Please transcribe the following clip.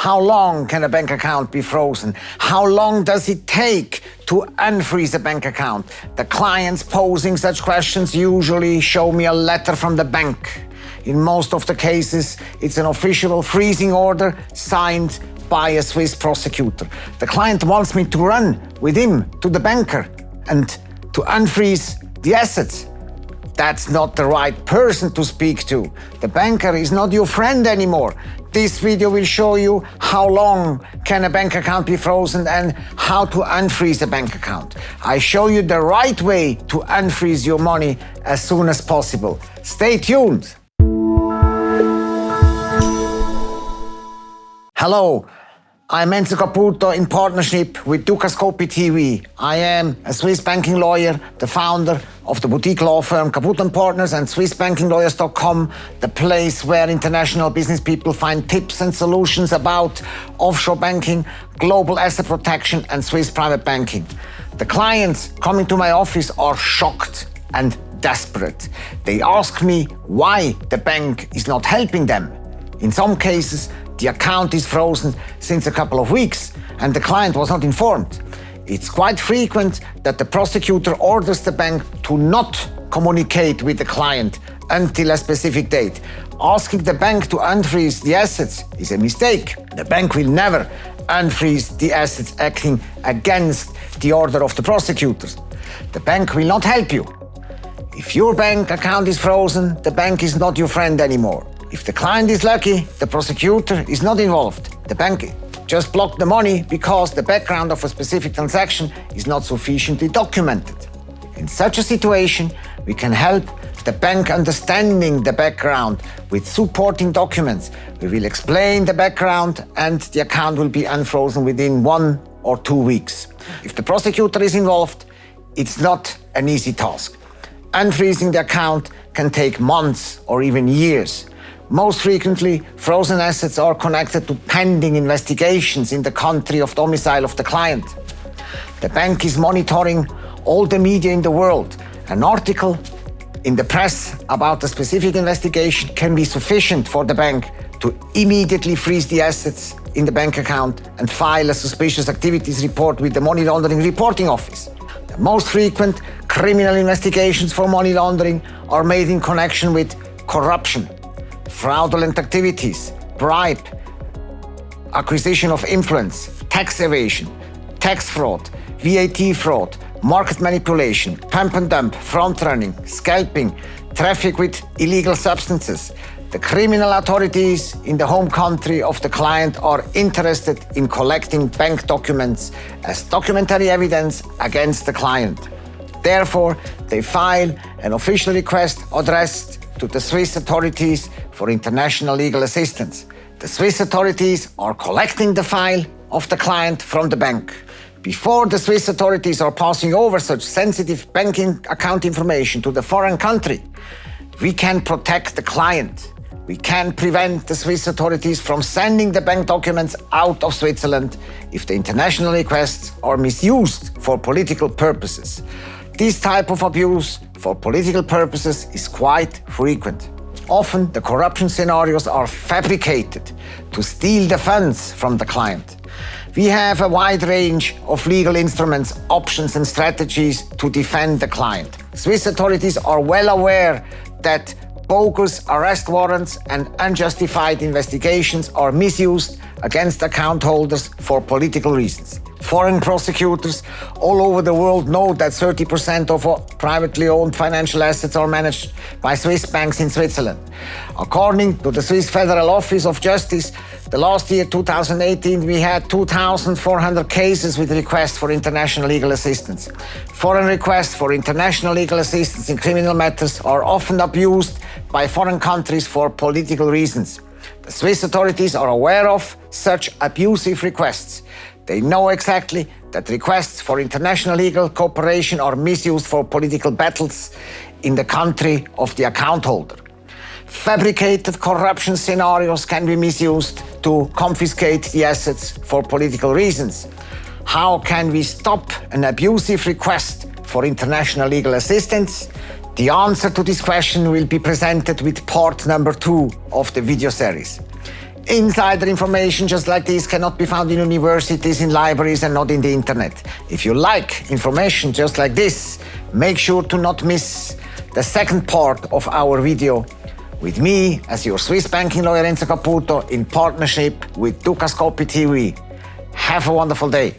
How long can a bank account be frozen? How long does it take to unfreeze a bank account? The clients posing such questions usually show me a letter from the bank. In most of the cases, it's an official freezing order signed by a Swiss prosecutor. The client wants me to run with him to the banker and to unfreeze the assets. That's not the right person to speak to. The banker is not your friend anymore. This video will show you how long can a bank account be frozen and how to unfreeze a bank account. I show you the right way to unfreeze your money as soon as possible. Stay tuned. Hello, I'm Enzo Caputo in partnership with Dukascopy TV. I am a Swiss banking lawyer, the founder of the boutique law firm Caputo & Partners and SwissBankingLawyers.com, the place where international business people find tips and solutions about offshore banking, global asset protection and Swiss private banking. The clients coming to my office are shocked and desperate. They ask me why the bank is not helping them. In some cases, the account is frozen since a couple of weeks and the client was not informed. It's quite frequent that the prosecutor orders the bank to not communicate with the client until a specific date. Asking the bank to unfreeze the assets is a mistake. The bank will never unfreeze the assets acting against the order of the prosecutors. The bank will not help you. If your bank account is frozen, the bank is not your friend anymore. If the client is lucky, the prosecutor is not involved. The bank just blocked the money because the background of a specific transaction is not sufficiently documented. In such a situation, we can help the bank understanding the background with supporting documents. We will explain the background and the account will be unfrozen within one or two weeks. If the prosecutor is involved, it's not an easy task. Unfreezing the account can take months or even years. Most frequently, frozen assets are connected to pending investigations in the country of domicile of the client. The bank is monitoring all the media in the world. An article in the press about a specific investigation can be sufficient for the bank to immediately freeze the assets in the bank account and file a suspicious activities report with the Money Laundering Reporting Office. The most frequent criminal investigations for money laundering are made in connection with corruption, fraudulent activities, bribe, acquisition of influence, tax evasion, tax fraud, VAT fraud, market manipulation, pump and dump, front running, scalping, traffic with illegal substances. The criminal authorities in the home country of the client are interested in collecting bank documents as documentary evidence against the client. Therefore, they file an official request addressed to the Swiss authorities for international legal assistance. The Swiss authorities are collecting the file of the client from the bank. Before the Swiss authorities are passing over such sensitive banking account information to the foreign country, we can protect the client. We can prevent the Swiss authorities from sending the bank documents out of Switzerland if the international requests are misused for political purposes. This type of abuse for political purposes is quite frequent. Often the corruption scenarios are fabricated to steal the funds from the client. We have a wide range of legal instruments, options and strategies to defend the client. Swiss authorities are well aware that bogus arrest warrants and unjustified investigations are misused against account holders for political reasons. Foreign prosecutors all over the world know that 30% of privately owned financial assets are managed by Swiss banks in Switzerland. According to the Swiss Federal Office of Justice, the last year, 2018, we had 2,400 cases with requests for international legal assistance. Foreign requests for international legal assistance in criminal matters are often abused by foreign countries for political reasons. The Swiss authorities are aware of such abusive requests. They know exactly that requests for international legal cooperation are misused for political battles in the country of the account holder. Fabricated corruption scenarios can be misused to confiscate the assets for political reasons. How can we stop an abusive request for international legal assistance? The answer to this question will be presented with part number two of the video series. Insider information just like this cannot be found in universities, in libraries, and not in the internet. If you like information just like this, make sure to not miss the second part of our video with me as your Swiss banking lawyer Enzo Caputo in partnership with Dukascopy TV. Have a wonderful day.